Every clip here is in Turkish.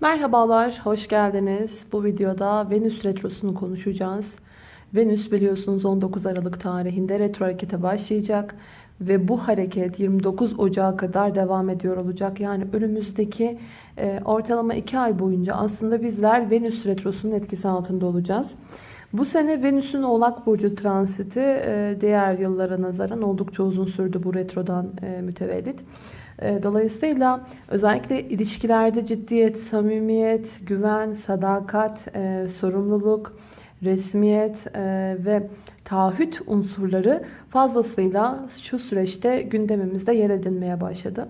Merhabalar, hoş geldiniz. Bu videoda Venüs Retrosu'nu konuşacağız. Venüs biliyorsunuz 19 Aralık tarihinde retro harekete başlayacak. Ve bu hareket 29 Ocağı kadar devam ediyor olacak. Yani önümüzdeki e, ortalama 2 ay boyunca aslında bizler Venüs Retrosu'nun etkisi altında olacağız. Bu sene Venüs'ün Oğlak Burcu transiti e, diğer yıllara nazaran oldukça uzun sürdü bu retrodan e, mütevellit. E, dolayısıyla özellikle ilişkilerde ciddiyet, samimiyet, güven, sadakat, e, sorumluluk, resmiyet e, ve taahhüt unsurları fazlasıyla şu süreçte gündemimizde yer edinmeye başladı.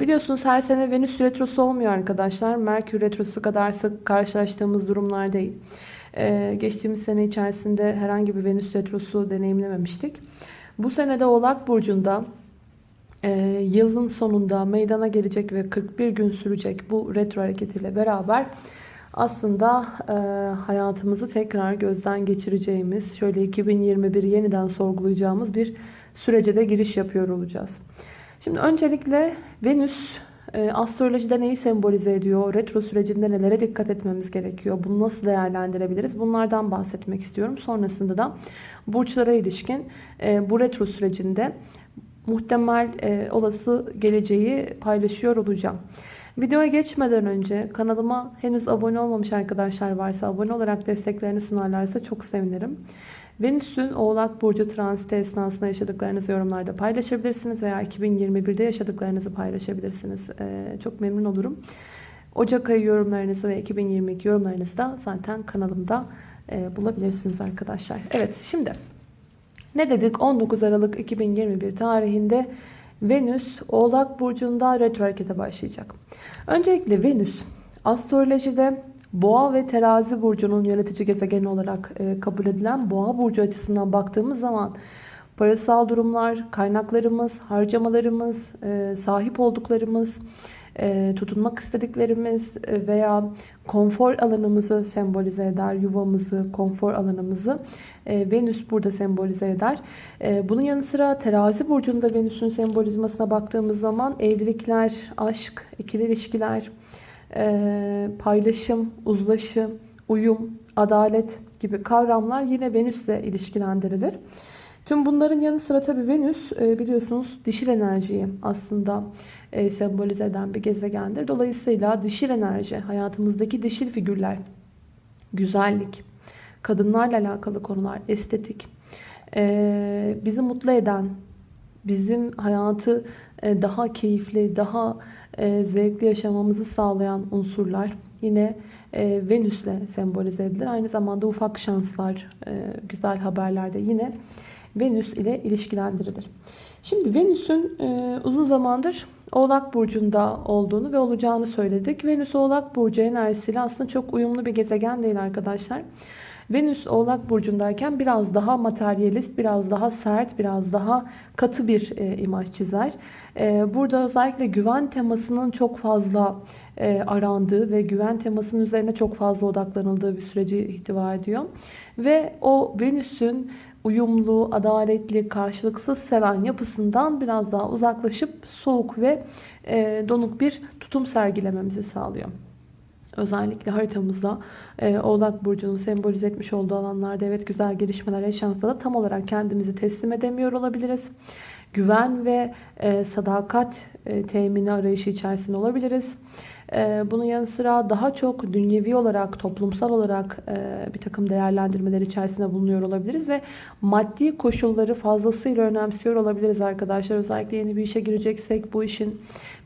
Biliyorsunuz her sene Venüs retrosu olmuyor arkadaşlar. Merkür retrosu kadar sık karşılaştığımız durumlar değil. Geçtiğimiz sene içerisinde herhangi bir Venüs retrosu deneyimlememiştik. Bu senede Oğlak Burcu'nda e, yılın sonunda meydana gelecek ve 41 gün sürecek bu retro hareketiyle beraber aslında e, hayatımızı tekrar gözden geçireceğimiz, şöyle 2021 yeniden sorgulayacağımız bir sürece de giriş yapıyor olacağız. Şimdi öncelikle Venüs e, astrolojide neyi sembolize ediyor? Retro sürecinde nelere dikkat etmemiz gerekiyor? Bunu nasıl değerlendirebiliriz? Bunlardan bahsetmek istiyorum. Sonrasında da burçlara ilişkin e, bu retro sürecinde muhtemel e, olası geleceği paylaşıyor olacağım. Videoya geçmeden önce kanalıma henüz abone olmamış arkadaşlar varsa abone olarak desteklerini sunarlarsa çok sevinirim. Venüs'ün Oğlak Burcu transiti esnasında yaşadıklarınızı yorumlarda paylaşabilirsiniz veya 2021'de yaşadıklarınızı paylaşabilirsiniz. Ee, çok memnun olurum. Ocak ayı yorumlarınızı ve 2022 yorumlarınızı da zaten kanalımda e, bulabilirsiniz arkadaşlar. Evet şimdi ne dedik? 19 Aralık 2021 tarihinde Venüs Oğlak Burcu'nda retro harekete başlayacak. Öncelikle Venüs astrolojide Boğa ve Terazi Burcu'nun yönetici gezegeni olarak e, kabul edilen Boğa Burcu açısından baktığımız zaman parasal durumlar, kaynaklarımız, harcamalarımız, e, sahip olduklarımız, tutunmak istediklerimiz veya konfor alanımızı sembolize eder. Yuvamızı, konfor alanımızı e, Venüs burada sembolize eder. E, bunun yanı sıra terazi burcunda Venüs'ün sembolizmasına baktığımız zaman evlilikler, aşk, ikili ilişkiler, e, paylaşım, uzlaşı, uyum, adalet gibi kavramlar yine Venüs'le ilişkilendirilir. Tüm bunların yanı sıra tabii Venüs biliyorsunuz dişil enerjiyi aslında sembolize eden bir gezegendir. Dolayısıyla dişil enerji, hayatımızdaki dişil figürler, güzellik, kadınlarla alakalı konular, estetik, e, bizi mutlu eden, bizim hayatı e, daha keyifli, daha e, zevkli yaşamamızı sağlayan unsurlar yine e, Venüs'le sembolize edilir. Aynı zamanda ufak şanslar, e, güzel haberler de yine Venüs ile ilişkilendirilir. Şimdi Venüs'ün e, uzun zamandır Oğlak Burcu'nda olduğunu ve olacağını söyledik. Venüs Oğlak Burcu enerjisiyle aslında çok uyumlu bir gezegen değil arkadaşlar. Venüs Oğlak Burcu'ndayken biraz daha materyalist, biraz daha sert, biraz daha katı bir e, imaj çizer. E, burada özellikle güven temasının çok fazla e, arandığı ve güven temasının üzerine çok fazla odaklanıldığı bir süreci ihtiva ediyor. Ve o Venüs'ün uyumlu, adaletli, karşılıksız seven yapısından biraz daha uzaklaşıp soğuk ve e, donuk bir tutum sergilememizi sağlıyor. Özellikle haritamızda e, Oğlak Burcu'nun sembolize etmiş olduğu alanlarda evet güzel gelişmeler yaşansa da tam olarak kendimizi teslim edemiyor olabiliriz. Güven ve e, sadakat e, temini arayışı içerisinde olabiliriz. E, bunun yanı sıra daha çok dünyevi olarak, toplumsal olarak e, bir takım değerlendirmeler içerisinde bulunuyor olabiliriz ve maddi koşulları fazlasıyla önemsiyor olabiliriz arkadaşlar. Özellikle yeni bir işe gireceksek bu işin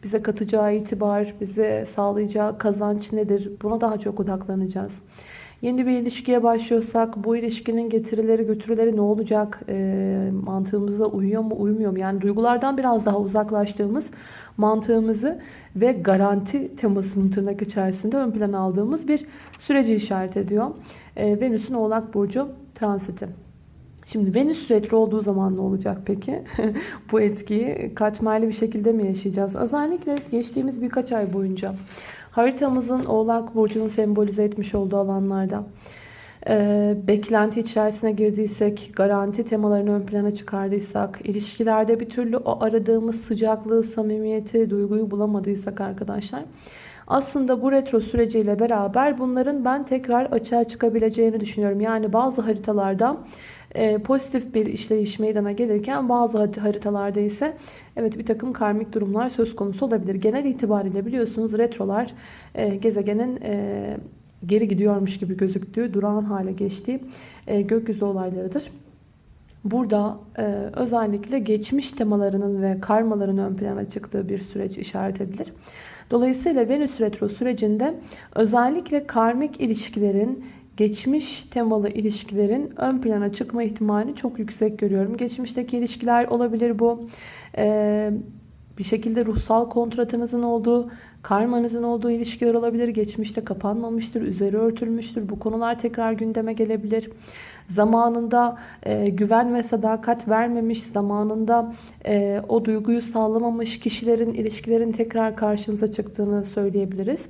bize katacağı itibar, bize sağlayacağı kazanç nedir? Buna daha çok odaklanacağız. Yeni bir ilişkiye başlıyorsak bu ilişkinin getirileri götürüleri ne olacak? E, mantığımıza uyuyor mu uymuyor mu? Yani duygulardan biraz daha uzaklaştığımız mantığımızı ve garanti temasının tırnak içerisinde ön plana aldığımız bir süreci işaret ediyor. E, Venüs'ün Oğlak Burcu transiti. Şimdi Venüs retro olduğu zaman ne olacak peki? Bu etkiyi katmerli bir şekilde mi yaşayacağız? Özellikle geçtiğimiz birkaç ay boyunca haritamızın Oğlak Burcu'nun sembolize etmiş olduğu alanlarda e, beklenti içerisine girdiysek, garanti temalarını ön plana çıkardıysak, ilişkilerde bir türlü o aradığımız sıcaklığı, samimiyeti, duyguyu bulamadıysak arkadaşlar Aslında bu retro süreciyle beraber bunların ben tekrar açığa çıkabileceğini düşünüyorum. Yani bazı haritalarda e, pozitif bir işleyiş meydana gelirken bazı haritalarda ise evet bir takım karmik durumlar söz konusu olabilir. Genel itibariyle biliyorsunuz retrolar e, gezegenin e, geri gidiyormuş gibi gözüktüğü, durağan hale geçtiği e, gökyüzü olaylarıdır. Burada e, özellikle geçmiş temalarının ve karmaların ön plana çıktığı bir süreç işaret edilir. Dolayısıyla Venüs retro sürecinde özellikle karmik ilişkilerin geçmiş temalı ilişkilerin ön plana çıkma ihtimalini çok yüksek görüyorum. Geçmişteki ilişkiler olabilir bu. Ee, bir şekilde ruhsal kontratınızın olduğu, karmanızın olduğu ilişkiler olabilir. Geçmişte kapanmamıştır, üzeri örtülmüştür. Bu konular tekrar gündeme gelebilir zamanında e, güven ve sadakat vermemiş, zamanında e, o duyguyu sağlamamış kişilerin, ilişkilerin tekrar karşınıza çıktığını söyleyebiliriz.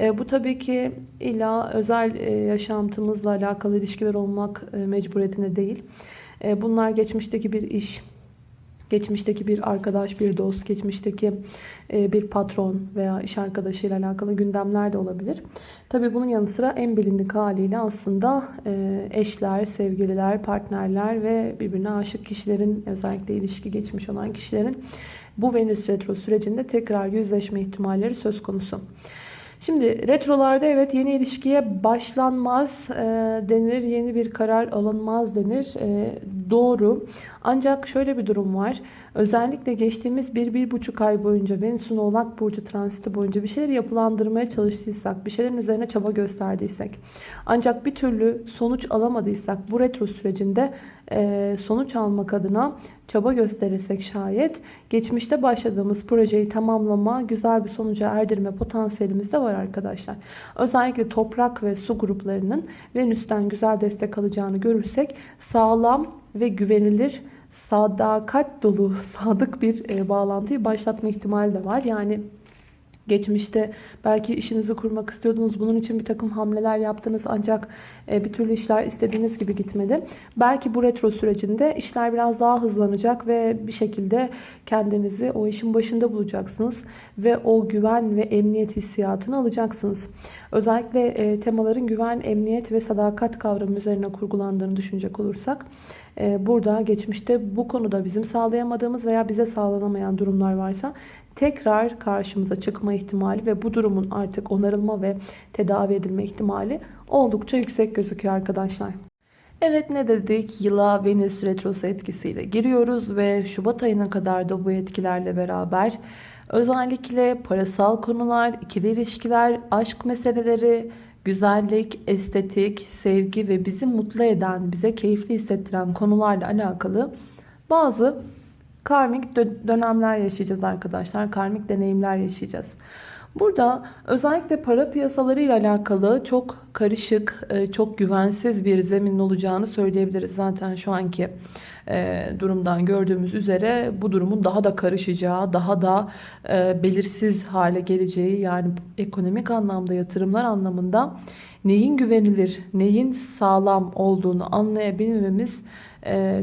E, bu tabii ki illa özel e, yaşantımızla alakalı ilişkiler olmak e, mecburiyetine değil. E, bunlar geçmişteki bir iş, geçmişteki bir arkadaş, bir dost, geçmişteki e, bir patron veya iş arkadaşıyla alakalı gündemler de olabilir. Tabi bunun yanı sıra en bilindik haliyle aslında e, eşler, sevgililer, partnerler ve birbirine aşık kişilerin özellikle ilişki geçmiş olan kişilerin bu Venüs retro sürecinde tekrar yüzleşme ihtimalleri söz konusu. Şimdi retrolarda evet yeni ilişkiye başlanmaz e, denir, yeni bir karar alınmaz denir. E, doğru. Ancak şöyle bir durum var. Özellikle geçtiğimiz 1-1,5 ay boyunca Venüs'ün Oğlak Burcu transiti boyunca bir şeyleri yapılandırmaya çalıştıysak, bir şeylerin üzerine çaba gösterdiysek, ancak bir türlü sonuç alamadıysak bu retro sürecinde e, sonuç almak adına çaba gösterirsek şayet geçmişte başladığımız projeyi tamamlama, güzel bir sonuca erdirme potansiyelimiz de var arkadaşlar. Özellikle toprak ve su gruplarının Venüs'ten güzel destek alacağını görürsek sağlam ve güvenilir sadakat dolu, sadık bir e, bağlantıyı başlatma ihtimali de var. Yani Geçmişte belki işinizi kurmak istiyordunuz. Bunun için bir takım hamleler yaptınız ancak e, bir türlü işler istediğiniz gibi gitmedi. Belki bu retro sürecinde işler biraz daha hızlanacak ve bir şekilde kendinizi o işin başında bulacaksınız. Ve o güven ve emniyet hissiyatını alacaksınız. Özellikle e, temaların güven, emniyet ve sadakat kavramı üzerine kurgulandığını düşünecek olursak e, burada geçmişte bu konuda bizim sağlayamadığımız veya bize sağlanamayan durumlar varsa tekrar karşımıza çıkma ihtimali ve bu durumun artık onarılma ve tedavi edilme ihtimali oldukça yüksek gözüküyor arkadaşlar. Evet ne dedik? Yıla Venüs Retrosu etkisiyle giriyoruz ve Şubat ayına kadar da bu etkilerle beraber özellikle parasal konular, ikili ilişkiler, aşk meseleleri, güzellik, estetik, sevgi ve bizi mutlu eden, bize keyifli hissettiren konularla alakalı bazı karmik dönemler yaşayacağız arkadaşlar. Karmik deneyimler yaşayacağız. Burada özellikle para piyasaları ile alakalı çok karışık, e, çok güvensiz bir zemin olacağını söyleyebiliriz. Zaten şu anki e, durumdan gördüğümüz üzere bu durumun daha da karışacağı, daha da e, belirsiz hale geleceği yani ekonomik anlamda yatırımlar anlamında neyin güvenilir, neyin sağlam olduğunu anlayabilmemiz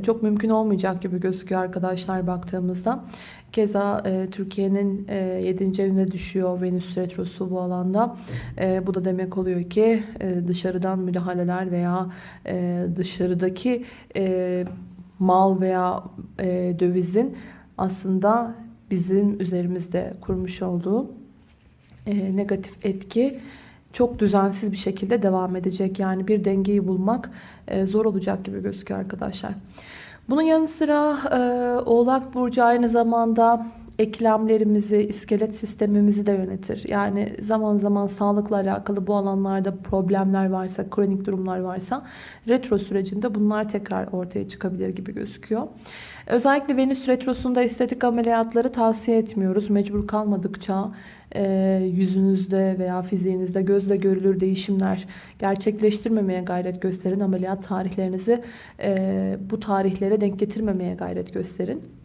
çok mümkün olmayacak gibi gözüküyor arkadaşlar baktığımızda. Keza e, Türkiye'nin e, 7. evine düşüyor Venüs Retrosu bu alanda. E, bu da demek oluyor ki e, dışarıdan müdahaleler veya e, dışarıdaki e, mal veya e, dövizin aslında bizim üzerimizde kurmuş olduğu e, negatif etki çok düzensiz bir şekilde devam edecek. Yani bir dengeyi bulmak e, zor olacak gibi gözüküyor arkadaşlar. Bunun yanı sıra e, Oğlak Burcu aynı zamanda eklemlerimizi, iskelet sistemimizi de yönetir. Yani zaman zaman sağlıkla alakalı bu alanlarda problemler varsa, kronik durumlar varsa retro sürecinde bunlar tekrar ortaya çıkabilir gibi gözüküyor. Özellikle Venüs retrosunda estetik ameliyatları tavsiye etmiyoruz. Mecbur kalmadıkça e, yüzünüzde veya fiziğinizde gözle görülür değişimler gerçekleştirmemeye gayret gösterin. Ameliyat tarihlerinizi e, bu tarihlere denk getirmemeye gayret gösterin.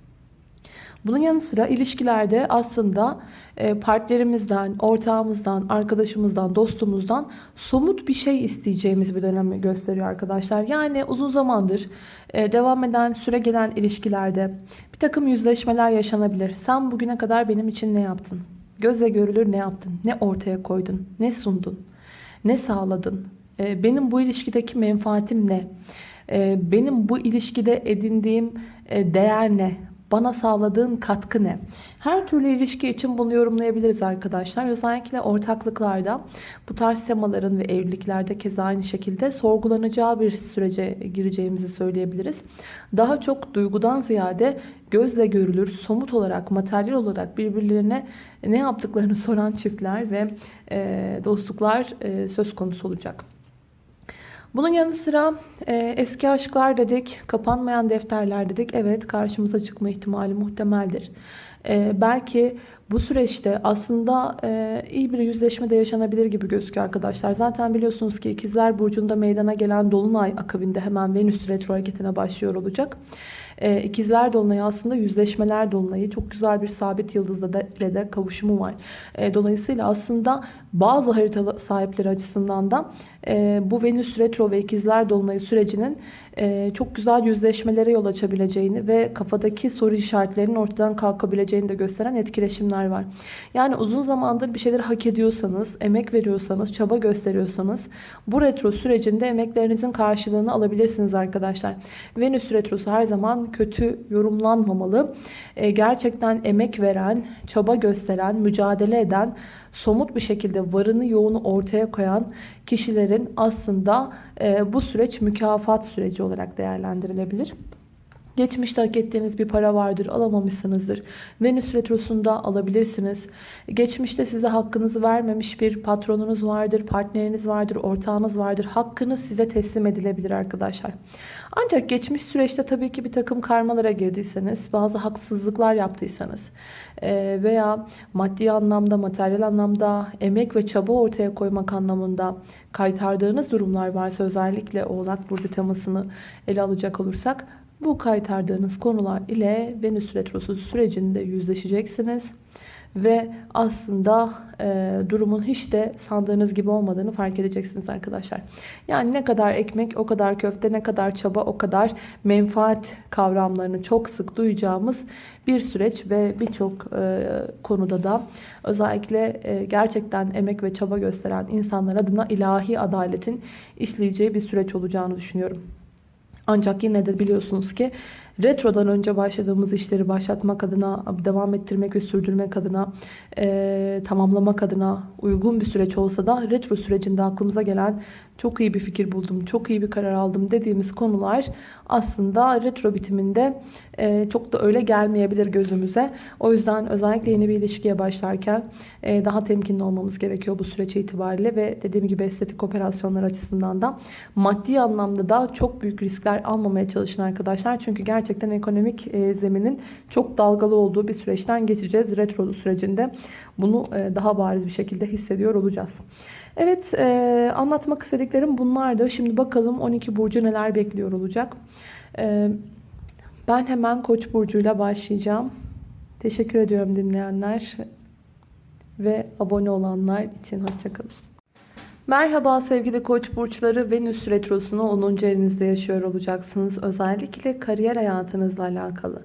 Bunun yanı sıra ilişkilerde aslında e, partnerimizden, ortağımızdan, arkadaşımızdan, dostumuzdan somut bir şey isteyeceğimiz bir dönemi gösteriyor arkadaşlar. Yani uzun zamandır e, devam eden, süre gelen ilişkilerde bir takım yüzleşmeler yaşanabilir. Sen bugüne kadar benim için ne yaptın? Gözle görülür ne yaptın? Ne ortaya koydun? Ne sundun? Ne sağladın? Ee, benim bu ilişkideki menfaatim ne? Benim bu ilişkide edindiğim e, değer ne? Bana sağladığın katkı ne? Her türlü ilişki için bunu yorumlayabiliriz arkadaşlar. Özellikle ortaklıklarda bu tarz temaların ve evliliklerde keza aynı şekilde sorgulanacağı bir sürece gireceğimizi söyleyebiliriz. Daha çok duygudan ziyade gözle görülür, somut olarak, materyal olarak birbirlerine ne yaptıklarını soran çiftler ve dostluklar söz konusu olacak. Bunun yanı sıra e, eski aşklar dedik, kapanmayan defterler dedik. Evet karşımıza çıkma ihtimali muhtemeldir. E, belki bu süreçte aslında e, iyi bir yüzleşme de yaşanabilir gibi gözüküyor arkadaşlar. Zaten biliyorsunuz ki ikizler burcunda meydana gelen dolunay akabinde hemen Venüs retro hareketine başlıyor olacak. E, ikizler dolunayı aslında yüzleşmeler dolunayı. Çok güzel bir sabit yıldızla da, ile de kavuşumu var. E, dolayısıyla aslında bazı harita sahipleri açısından da e, bu Venüs retro ve ikizler dolunayı sürecinin e, çok güzel yüzleşmelere yol açabileceğini ve kafadaki soru işaretlerinin ortadan kalkabileceğini de gösteren etkileşimler var. Yani uzun zamandır bir şeyleri hak ediyorsanız, emek veriyorsanız, çaba gösteriyorsanız bu retro sürecinde emeklerinizin karşılığını alabilirsiniz arkadaşlar. Venüs retrosu her zaman kötü yorumlanmamalı. E, gerçekten emek veren, çaba gösteren, mücadele eden, somut bir şekilde varını yoğunu ortaya koyan kişilerin aslında e, bu süreç mükafat süreci olarak değerlendirilebilir. Geçmişte hak ettiğiniz bir para vardır, alamamışsınızdır. Venüs retrosunda alabilirsiniz. Geçmişte size hakkınızı vermemiş bir patronunuz vardır, partneriniz vardır, ortağınız vardır. Hakkınız size teslim edilebilir arkadaşlar. Ancak geçmiş süreçte tabii ki bir takım karmalara girdiyseniz, bazı haksızlıklar yaptıysanız e, veya maddi anlamda, materyal anlamda, emek ve çaba ortaya koymak anlamında kaytardığınız durumlar varsa özellikle Oğlak Burcu temasını ele alacak olursak bu kaytardığınız konular ile Venüs Retrosu sürecinde yüzleşeceksiniz. Ve aslında e, durumun hiç de sandığınız gibi olmadığını fark edeceksiniz arkadaşlar. Yani ne kadar ekmek o kadar köfte, ne kadar çaba o kadar menfaat kavramlarını çok sık duyacağımız bir süreç ve birçok e, konuda da özellikle e, gerçekten emek ve çaba gösteren insanlar adına ilahi adaletin işleyeceği bir süreç olacağını düşünüyorum. Ancak yine de biliyorsunuz ki retrodan önce başladığımız işleri başlatmak adına, devam ettirmek ve sürdürmek adına, e, tamamlamak adına uygun bir süreç olsa da retro sürecinde aklımıza gelen çok iyi bir fikir buldum, çok iyi bir karar aldım dediğimiz konular aslında retro bitiminde e, çok da öyle gelmeyebilir gözümüze. O yüzden özellikle yeni bir ilişkiye başlarken e, daha temkinli olmamız gerekiyor bu süreç itibariyle ve dediğim gibi estetik operasyonlar açısından da maddi anlamda da çok büyük riskler almamaya çalışın arkadaşlar. Çünkü gerçekten ekonomik e, zeminin çok dalgalı olduğu bir süreçten geçeceğiz retro sürecinde. Bunu e, daha bariz bir şekilde hissediyor olacağız. Evet e, anlatmak istediklerim bunlardı. Şimdi bakalım 12 burcu neler bekliyor olacak. E, ben hemen Koç burcuyla başlayacağım. Teşekkür ediyorum dinleyenler ve abone olanlar için. Hoşçakalın. Merhaba sevgili koç burçları Venüs retrosunu 10. evinizde yaşıyor olacaksınız. Özellikle kariyer hayatınızla alakalı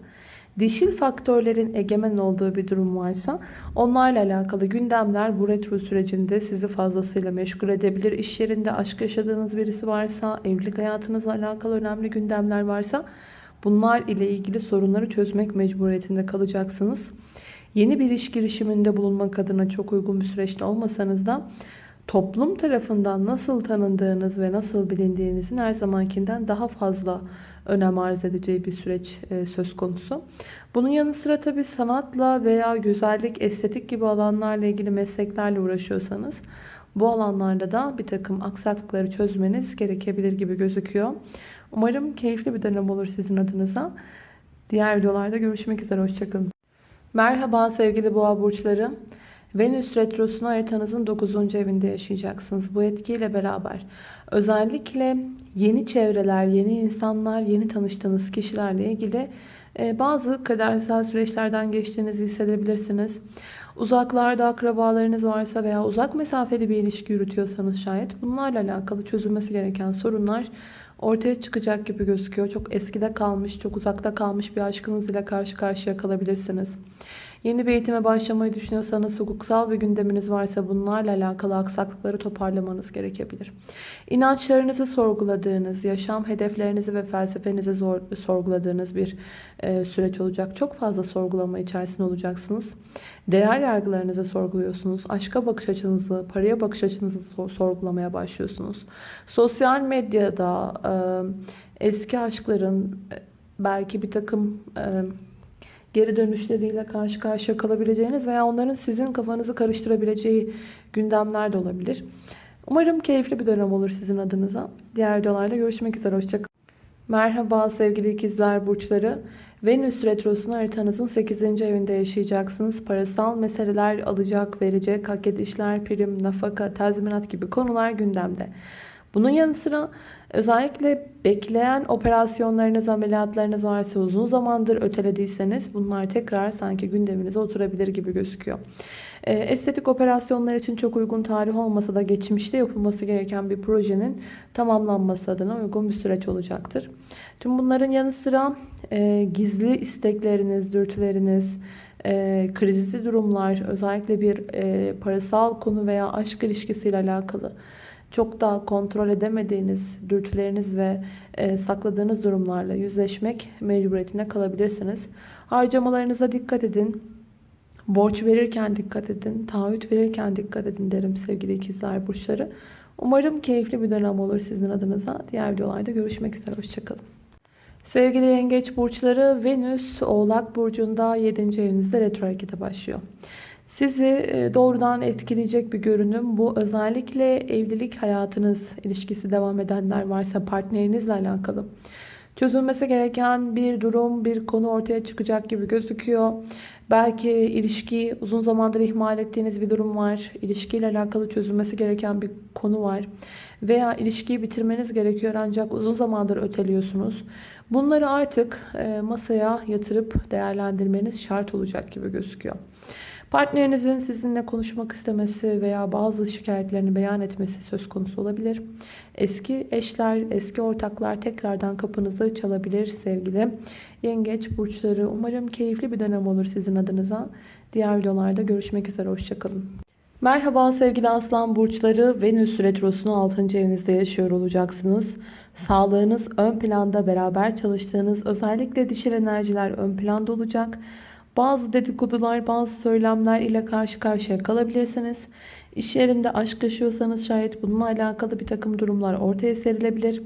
dişil faktörlerin egemen olduğu bir durum varsa onlarla alakalı gündemler bu retro sürecinde sizi fazlasıyla meşgul edebilir. İş yerinde aşk yaşadığınız birisi varsa, evlilik hayatınızla alakalı önemli gündemler varsa bunlar ile ilgili sorunları çözmek mecburiyetinde kalacaksınız. Yeni bir iş girişiminde bulunmak adına çok uygun bir süreçte olmasanız da toplum tarafından nasıl tanındığınız ve nasıl bilindiğinizin her zamankinden daha fazla önem arz edeceği bir süreç e, söz konusu. Bunun yanı sıra tabii sanatla veya güzellik, estetik gibi alanlarla ilgili mesleklerle uğraşıyorsanız bu alanlarda da bir takım aksaklıkları çözmeniz gerekebilir gibi gözüküyor. Umarım keyifli bir dönem olur sizin adınıza. Diğer videolarda görüşmek üzere. Hoşçakalın. Merhaba sevgili boğa burçları. Venüs Retrosu'nu haritanızın 9. evinde yaşayacaksınız. Bu etkiyle beraber özellikle yeni çevreler, yeni insanlar, yeni tanıştığınız kişilerle ilgili e, bazı kadersel süreçlerden geçtiğinizi hissedebilirsiniz. Uzaklarda akrabalarınız varsa veya uzak mesafeli bir ilişki yürütüyorsanız şayet bunlarla alakalı çözülmesi gereken sorunlar ortaya çıkacak gibi gözüküyor. Çok eskide kalmış, çok uzakta kalmış bir aşkınız ile karşı karşıya kalabilirsiniz. Yeni bir eğitime başlamayı düşünüyorsanız, hukuksal bir gündeminiz varsa bunlarla alakalı aksaklıkları toparlamanız gerekebilir. İnançlarınızı sorguladığınız, yaşam hedeflerinizi ve felsefenizi zor, sorguladığınız bir e, süreç olacak. Çok fazla sorgulama içerisinde olacaksınız. Değer yargılarınızı sorguluyorsunuz. Aşka bakış açınızı, paraya bakış açınızı sorgulamaya başlıyorsunuz. Sosyal medyada e, eski aşkların e, belki bir takım e, geri dönüşleriyle karşı karşıya kalabileceğiniz veya onların sizin kafanızı karıştırabileceği gündemler de olabilir. Umarım keyifli bir dönem olur sizin adınıza. Diğer videolarda görüşmek üzere. Hoşçakalın. Merhaba sevgili ikizler burçları. Venüs Retrosu'nu haritanızın 8. evinde yaşayacaksınız. Parasal meseleler, alacak, verecek, hak edişler, prim, nafaka, tazminat gibi konular gündemde. Bunun yanı sıra özellikle bekleyen operasyonlarınız, ameliyatlarınız varsa uzun zamandır ötelediyseniz bunlar tekrar sanki gündeminize oturabilir gibi gözüküyor. E, estetik operasyonlar için çok uygun tarih olmasa da geçmişte yapılması gereken bir projenin tamamlanması adına uygun bir süreç olacaktır. Tüm bunların yanı sıra e, gizli istekleriniz, dürtüleriniz, e, krizli durumlar, özellikle bir e, parasal konu veya aşk ilişkisiyle alakalı çok daha kontrol edemediğiniz dürtüleriniz ve e, sakladığınız durumlarla yüzleşmek mecburiyetinde kalabilirsiniz. Harcamalarınıza dikkat edin. Borç verirken dikkat edin. Taahhüt verirken dikkat edin derim sevgili ikizler burçları. Umarım keyifli bir dönem olur sizin adınıza. Diğer videolarda görüşmek üzere. Hoşçakalın. Sevgili yengeç burçları Venüs Oğlak Burcu'nda 7. evinizde retro harekete başlıyor. Sizi e, doğrudan etkileyecek bir görünüm. Bu özellikle evlilik hayatınız ilişkisi devam edenler varsa partnerinizle alakalı. Çözülmesi gereken bir durum, bir konu ortaya çıkacak gibi gözüküyor. Belki ilişkiyi uzun zamandır ihmal ettiğiniz bir durum var. İlişkiyle alakalı çözülmesi gereken bir konu var. Veya ilişkiyi bitirmeniz gerekiyor ancak uzun zamandır öteliyorsunuz. Bunları artık e, masaya yatırıp değerlendirmeniz şart olacak gibi gözüküyor. Partnerinizin sizinle konuşmak istemesi veya bazı şikayetlerini beyan etmesi söz konusu olabilir. Eski eşler, eski ortaklar tekrardan kapınızı çalabilir sevgili yengeç burçları. Umarım keyifli bir dönem olur sizin adınıza. Diğer videolarda görüşmek üzere. Hoşçakalın. Merhaba sevgili aslan burçları. Venüs retrosunu 6. evinizde yaşıyor olacaksınız. Sağlığınız ön planda beraber çalıştığınız özellikle dişil enerjiler ön planda olacak. Bazı dedikodular, bazı söylemler ile karşı karşıya kalabilirsiniz. İş yerinde aşk yaşıyorsanız şayet bununla alakalı bir takım durumlar ortaya serilebilir.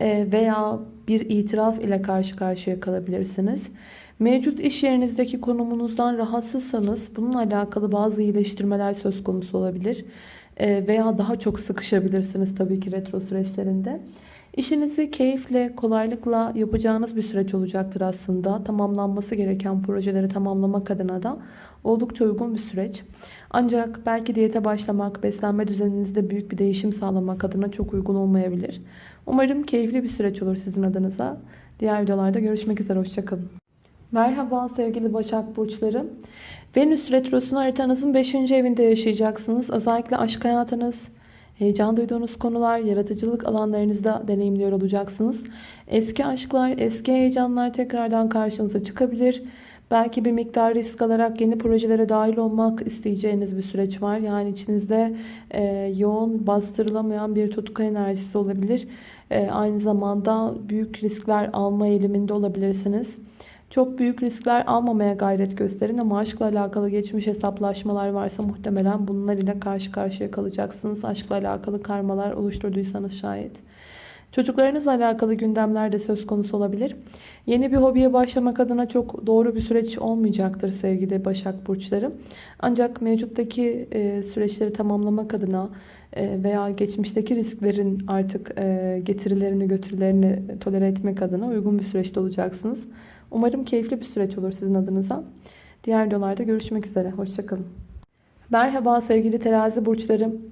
Ee, veya bir itiraf ile karşı karşıya kalabilirsiniz. Mevcut iş yerinizdeki konumunuzdan rahatsızsanız bununla alakalı bazı iyileştirmeler söz konusu olabilir. Ee, veya daha çok sıkışabilirsiniz tabii ki retro süreçlerinde. İşinizi keyifle, kolaylıkla yapacağınız bir süreç olacaktır aslında. Tamamlanması gereken projeleri tamamlamak adına da oldukça uygun bir süreç. Ancak belki diyete başlamak, beslenme düzeninizde büyük bir değişim sağlamak adına çok uygun olmayabilir. Umarım keyifli bir süreç olur sizin adınıza. Diğer videolarda görüşmek üzere. Hoşçakalın. Merhaba sevgili Başak Burçları. Venüs Retrosu'nu haritanızın 5. evinde yaşayacaksınız. Özellikle aşk hayatınız, Heyecan duyduğunuz konular, yaratıcılık alanlarınızda deneyimliyor olacaksınız. Eski aşklar, eski heyecanlar tekrardan karşınıza çıkabilir. Belki bir miktar risk alarak yeni projelere dahil olmak isteyeceğiniz bir süreç var. Yani içinizde e, yoğun, bastırılamayan bir tutku enerjisi olabilir. E, aynı zamanda büyük riskler alma eğiliminde olabilirsiniz. Çok büyük riskler almamaya gayret gösterin ama aşkla alakalı geçmiş hesaplaşmalar varsa muhtemelen bunlar ile karşı karşıya kalacaksınız. Aşkla alakalı karmalar oluşturduysanız şayet. Çocuklarınızla alakalı gündemler de söz konusu olabilir. Yeni bir hobiye başlamak adına çok doğru bir süreç olmayacaktır sevgili Başak Burçları. Ancak mevcuttaki e, süreçleri tamamlamak adına e, veya geçmişteki risklerin artık e, getirilerini götürülerini tolere etmek adına uygun bir süreçte olacaksınız. Umarım keyifli bir süreç olur sizin adınıza. Diğer videolarda görüşmek üzere. Hoşçakalın. Merhaba sevgili terazi burçlarım.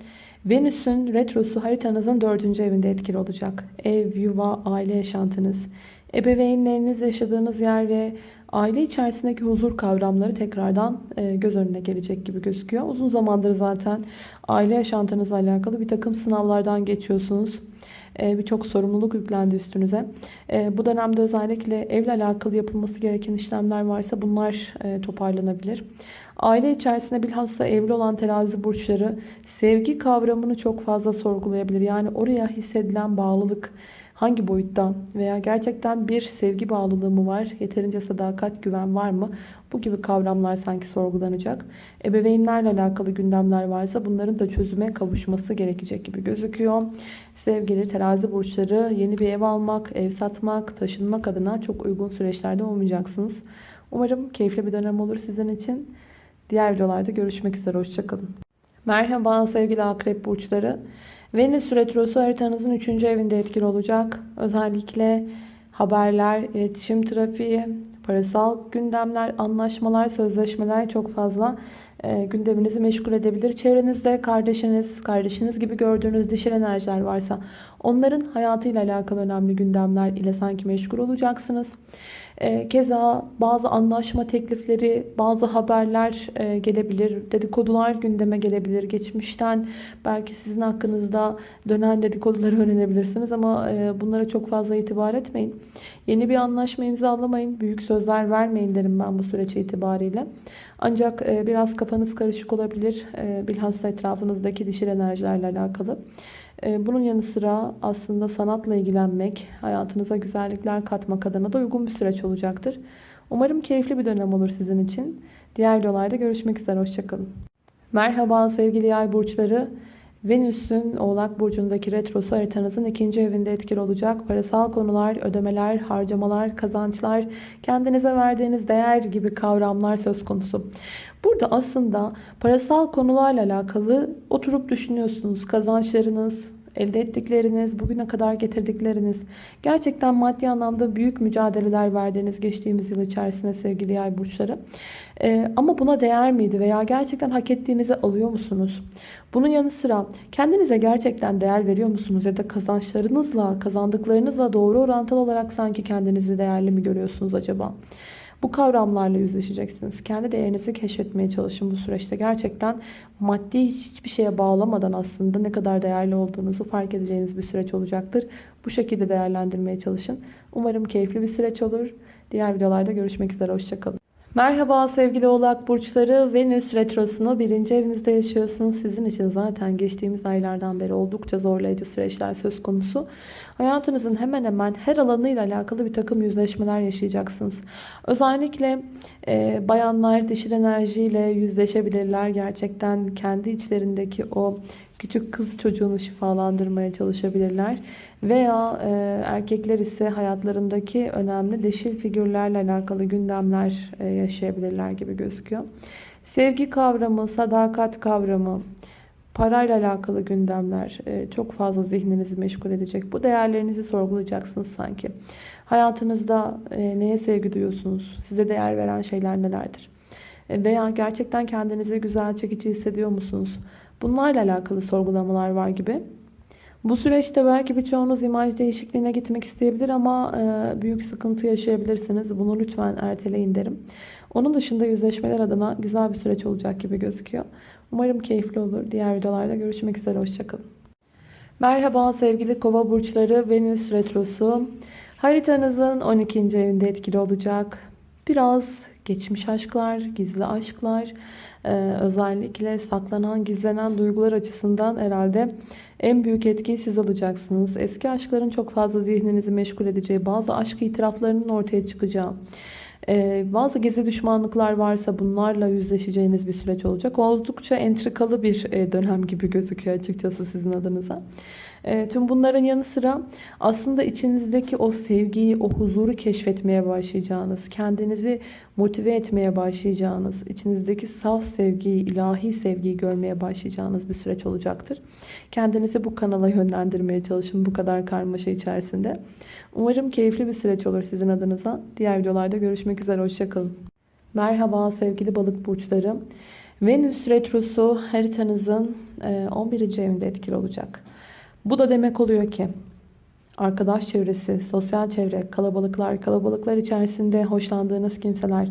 Venüs'ün retrosu haritanızın dördüncü evinde etkili olacak. Ev, yuva, aile yaşantınız, ebeveynleriniz yaşadığınız yer ve Aile içerisindeki huzur kavramları tekrardan e, göz önüne gelecek gibi gözüküyor. Uzun zamandır zaten aile yaşantınızla alakalı bir takım sınavlardan geçiyorsunuz. E, Birçok sorumluluk yüklendi üstünüze. E, Bu dönemde özellikle evle alakalı yapılması gereken işlemler varsa bunlar e, toparlanabilir. Aile içerisinde bilhassa evli olan terazi burçları sevgi kavramını çok fazla sorgulayabilir. Yani oraya hissedilen bağlılık hangi boyutta veya gerçekten bir sevgi bağlılığı mı var, yeterince sadakat, güven var mı? Bu gibi kavramlar sanki sorgulanacak. Ebeveynlerle alakalı gündemler varsa bunların da çözüme kavuşması gerekecek gibi gözüküyor. Sevgili terazi burçları yeni bir ev almak, ev satmak, taşınmak adına çok uygun süreçlerde olmayacaksınız. Umarım keyifli bir dönem olur sizin için. Diğer videolarda görüşmek üzere. Hoşçakalın. Merhaba sevgili akrep burçları. Venüs retrosu haritanızın 3. evinde etkili olacak. Özellikle haberler, iletişim trafiği, parasal gündemler, anlaşmalar, sözleşmeler çok fazla e, gündeminizi meşgul edebilir. Çevrenizde kardeşiniz, kardeşiniz gibi gördüğünüz dişil enerjiler varsa onların hayatıyla alakalı önemli gündemler ile sanki meşgul olacaksınız. E, keza bazı anlaşma teklifleri, bazı haberler e, gelebilir. Dedikodular gündeme gelebilir. Geçmişten belki sizin hakkınızda dönen dedikoduları öğrenebilirsiniz ama e, bunlara çok fazla itibar etmeyin. Yeni bir anlaşma imzalamayın. Büyük sözler vermeyin derim ben bu süreç itibariyle. Ancak biraz kafanız karışık olabilir. Bilhassa etrafınızdaki dişil enerjilerle alakalı. Bunun yanı sıra aslında sanatla ilgilenmek, hayatınıza güzellikler katmak adına da uygun bir süreç olacaktır. Umarım keyifli bir dönem olur sizin için. Diğer videolarda görüşmek üzere. Hoşçakalın. Merhaba sevgili yay burçları. Venüs'ün Oğlak Burcu'ndaki retrosu haritanızın ikinci evinde etkili olacak. Parasal konular, ödemeler, harcamalar, kazançlar, kendinize verdiğiniz değer gibi kavramlar söz konusu. Burada aslında parasal konularla alakalı oturup düşünüyorsunuz. Kazançlarınız, elde ettikleriniz, bugüne kadar getirdikleriniz, gerçekten maddi anlamda büyük mücadeleler verdiğiniz geçtiğimiz yıl içerisinde sevgili yay burçları. Ee, ama buna değer miydi veya gerçekten hak ettiğinizi alıyor musunuz? Bunun yanı sıra kendinize gerçekten değer veriyor musunuz ya da kazançlarınızla, kazandıklarınızla doğru orantılı olarak sanki kendinizi değerli mi görüyorsunuz acaba? Bu kavramlarla yüzleşeceksiniz. Kendi değerinizi keşfetmeye çalışın bu süreçte. Gerçekten maddi hiçbir şeye bağlamadan aslında ne kadar değerli olduğunuzu fark edeceğiniz bir süreç olacaktır. Bu şekilde değerlendirmeye çalışın. Umarım keyifli bir süreç olur. Diğer videolarda görüşmek üzere. Hoşçakalın. Merhaba sevgili oğlak burçları. Venüs retrosunu birinci evinizde yaşıyorsunuz. Sizin için zaten geçtiğimiz aylardan beri oldukça zorlayıcı süreçler söz konusu. Hayatınızın hemen hemen her alanıyla alakalı bir takım yüzleşmeler yaşayacaksınız. Özellikle e, bayanlar dişil enerjiyle yüzleşebilirler. Gerçekten kendi içlerindeki o küçük kız çocuğunu şifalandırmaya çalışabilirler. Veya e, erkekler ise hayatlarındaki önemli dişil figürlerle alakalı gündemler e, yaşayabilirler gibi gözüküyor. Sevgi kavramı, sadakat kavramı, parayla alakalı gündemler e, çok fazla zihninizi meşgul edecek. Bu değerlerinizi sorgulayacaksınız sanki. Hayatınızda e, neye sevgi duyuyorsunuz? Size değer veren şeyler nelerdir? E, veya gerçekten kendinizi güzel çekici hissediyor musunuz? Bunlarla alakalı sorgulamalar var gibi. Bu süreçte belki birçoğunuz imaj değişikliğine gitmek isteyebilir ama e, büyük sıkıntı yaşayabilirsiniz. Bunu lütfen erteleyin derim. Onun dışında yüzleşmeler adına güzel bir süreç olacak gibi gözüküyor. Umarım keyifli olur. Diğer videolarda görüşmek üzere. Hoşçakalın. Merhaba sevgili kova burçları. Venüs retrosu. Haritanızın 12. evinde etkili olacak. Biraz geçmiş aşklar, gizli aşklar, özellikle saklanan, gizlenen duygular açısından herhalde en büyük etkiyi siz alacaksınız. Eski aşkların çok fazla zihninizi meşgul edeceği, bazı aşk itiraflarının ortaya çıkacağı, ee, bazı gizli düşmanlıklar varsa bunlarla yüzleşeceğiniz bir süreç olacak. Oldukça entrikalı bir e, dönem gibi gözüküyor açıkçası sizin adınıza. E, tüm bunların yanı sıra aslında içinizdeki o sevgiyi, o huzuru keşfetmeye başlayacağınız, kendinizi motive etmeye başlayacağınız, içinizdeki saf sevgiyi, ilahi sevgiyi görmeye başlayacağınız bir süreç olacaktır. Kendinizi bu kanala yönlendirmeye çalışın bu kadar karmaşa içerisinde. Umarım keyifli bir süreç olur sizin adınıza. Diğer videolarda görüşmek üzere. Hoşçakalın. Merhaba sevgili balık burçları. Venüs retrosu haritanızın 11. E, evinde etkili olacak. Bu da demek oluyor ki arkadaş çevresi, sosyal çevre, kalabalıklar, kalabalıklar içerisinde hoşlandığınız kimseler,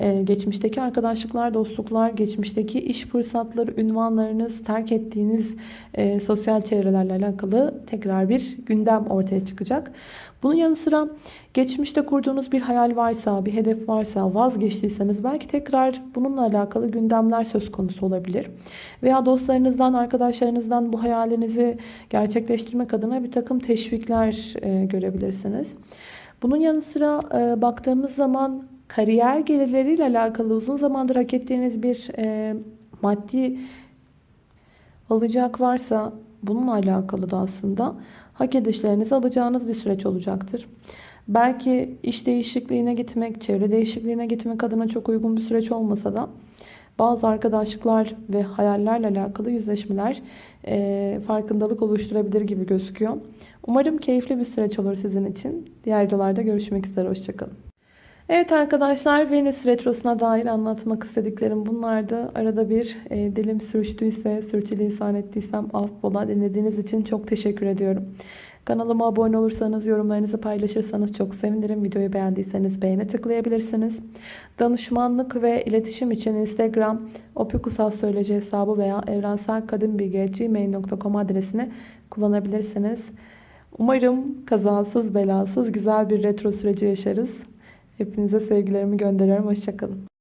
e, geçmişteki arkadaşlıklar, dostluklar, geçmişteki iş fırsatları, ünvanlarınız, terk ettiğiniz e, sosyal çevrelerle alakalı tekrar bir gündem ortaya çıkacak. Bunun yanı sıra geçmişte kurduğunuz bir hayal varsa, bir hedef varsa, vazgeçtiyseniz belki tekrar bununla alakalı gündemler söz konusu olabilir. Veya dostlarınızdan, arkadaşlarınızdan bu hayalinizi gerçekleştirmek adına bir takım teşvikler e, görebilirsiniz. Bunun yanı sıra e, baktığımız zaman kariyer gelirleriyle alakalı uzun zamandır hak ettiğiniz bir e, maddi alacak varsa bununla alakalı da aslında hak edişlerinizi alacağınız bir süreç olacaktır. Belki iş değişikliğine gitmek, çevre değişikliğine gitmek adına çok uygun bir süreç olmasa da bazı arkadaşlıklar ve hayallerle alakalı yüzleşmeler e, farkındalık oluşturabilir gibi gözüküyor. Umarım keyifli bir süreç olur sizin için. Diğer videolarda görüşmek üzere. Hoşçakalın. Evet arkadaşlar Venüs Retrosu'na dair anlatmak istediklerim bunlardı. Arada bir e, dilim sürçtüyse, sürçülisan ettiysem affola. Dinlediğiniz için çok teşekkür ediyorum. Kanalıma abone olursanız, yorumlarınızı paylaşırsanız çok sevinirim. Videoyu beğendiyseniz beğene tıklayabilirsiniz. Danışmanlık ve iletişim için Instagram opikusal söyleci hesabı veya evrenselkadınbilgi.gmail.com adresini kullanabilirsiniz. Umarım kazasız belasız güzel bir retro süreci yaşarız. Hepinize sevgilerimi gönderiyorum. Hoşçakalın.